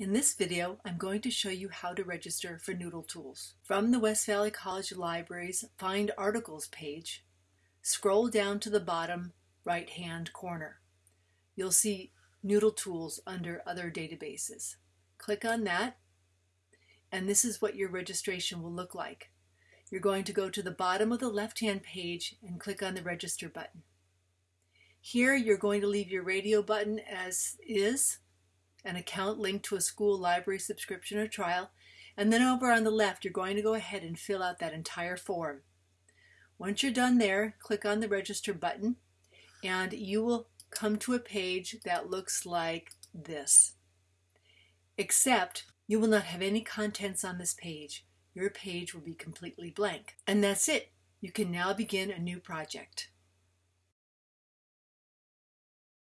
In this video, I'm going to show you how to register for Noodle Tools. From the West Valley College Library's Find Articles page, scroll down to the bottom right-hand corner. You'll see Noodle Tools under Other Databases. Click on that, and this is what your registration will look like. You're going to go to the bottom of the left-hand page and click on the Register button. Here, you're going to leave your radio button as is, an account linked to a school library subscription or trial, and then over on the left you're going to go ahead and fill out that entire form. Once you're done there, click on the register button and you will come to a page that looks like this. Except you will not have any contents on this page. Your page will be completely blank. And that's it. You can now begin a new project.